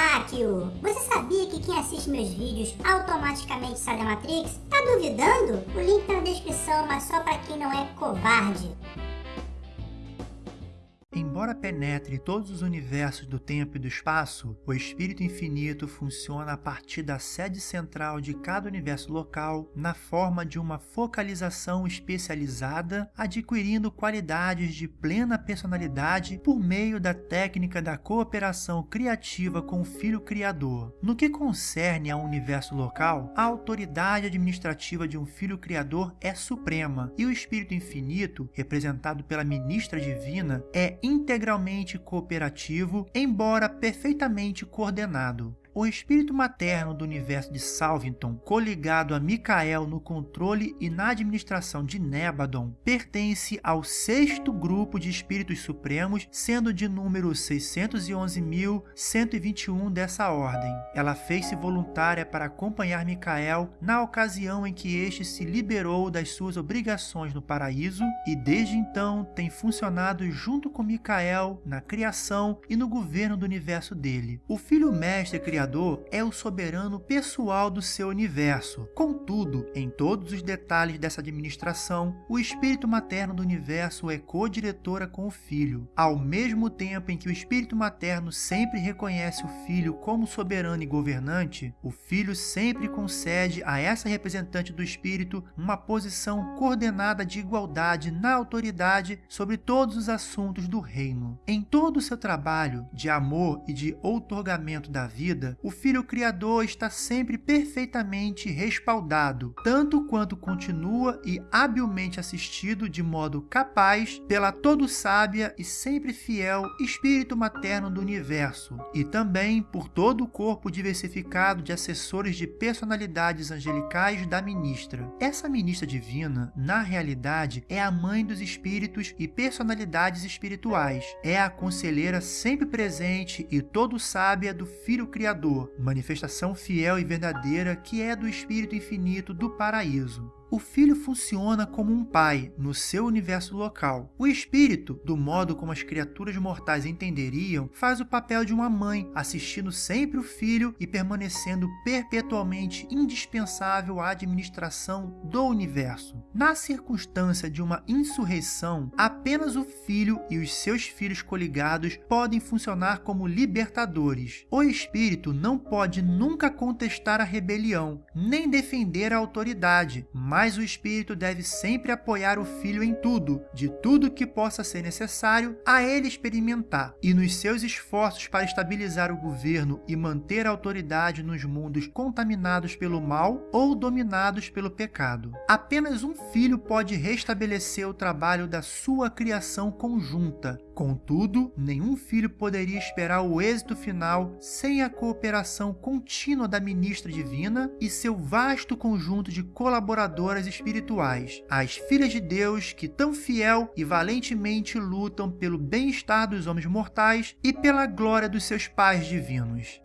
terráqueo! Você sabia que quem assiste meus vídeos automaticamente sai da Matrix? Tá duvidando? O link tá na descrição, mas só pra quem não é covarde. Embora penetre todos os universos do tempo e do espaço, o Espírito Infinito funciona a partir da sede central de cada universo local na forma de uma focalização especializada, adquirindo qualidades de plena personalidade por meio da técnica da cooperação criativa com o Filho Criador. No que concerne ao universo local, a autoridade administrativa de um Filho Criador é suprema e o Espírito Infinito, representado pela Ministra Divina, é integralmente cooperativo, embora perfeitamente coordenado. O espírito materno do universo de Salvington, coligado a Micael no controle e na administração de Nebadon, pertence ao sexto grupo de espíritos supremos, sendo de número 611.121 dessa ordem. Ela fez-se voluntária para acompanhar Micael na ocasião em que este se liberou das suas obrigações no paraíso e desde então tem funcionado junto com Micael na criação e no governo do universo dele. O filho mestre criador Criador é o soberano pessoal do seu universo. Contudo, em todos os detalhes dessa administração, o espírito materno do universo é co-diretora com o filho. Ao mesmo tempo em que o espírito materno sempre reconhece o filho como soberano e governante, o filho sempre concede a essa representante do espírito uma posição coordenada de igualdade na autoridade sobre todos os assuntos do reino. Em todo o seu trabalho de amor e de outorgamento da vida, o Filho Criador está sempre perfeitamente respaldado, tanto quanto continua e habilmente assistido de modo capaz pela todo sábia e sempre fiel Espírito Materno do Universo, e também por todo o corpo diversificado de assessores de personalidades angelicais da ministra. Essa ministra divina, na realidade, é a mãe dos espíritos e personalidades espirituais, é a conselheira sempre presente e todo sábia do Filho Criador Criador, manifestação fiel e verdadeira que é do Espírito Infinito do Paraíso. O filho funciona como um pai no seu universo local. O espírito, do modo como as criaturas mortais entenderiam, faz o papel de uma mãe, assistindo sempre o filho e permanecendo perpetualmente indispensável à administração do universo. Na circunstância de uma insurreição, apenas o filho e os seus filhos coligados podem funcionar como libertadores. O espírito não pode nunca contestar a rebelião, nem defender a autoridade, mas mas o espírito deve sempre apoiar o filho em tudo, de tudo que possa ser necessário a ele experimentar, e nos seus esforços para estabilizar o governo e manter a autoridade nos mundos contaminados pelo mal ou dominados pelo pecado. Apenas um filho pode restabelecer o trabalho da sua criação conjunta, Contudo, nenhum filho poderia esperar o êxito final sem a cooperação contínua da ministra divina e seu vasto conjunto de colaboradoras espirituais, as filhas de Deus que tão fiel e valentemente lutam pelo bem-estar dos homens mortais e pela glória dos seus pais divinos.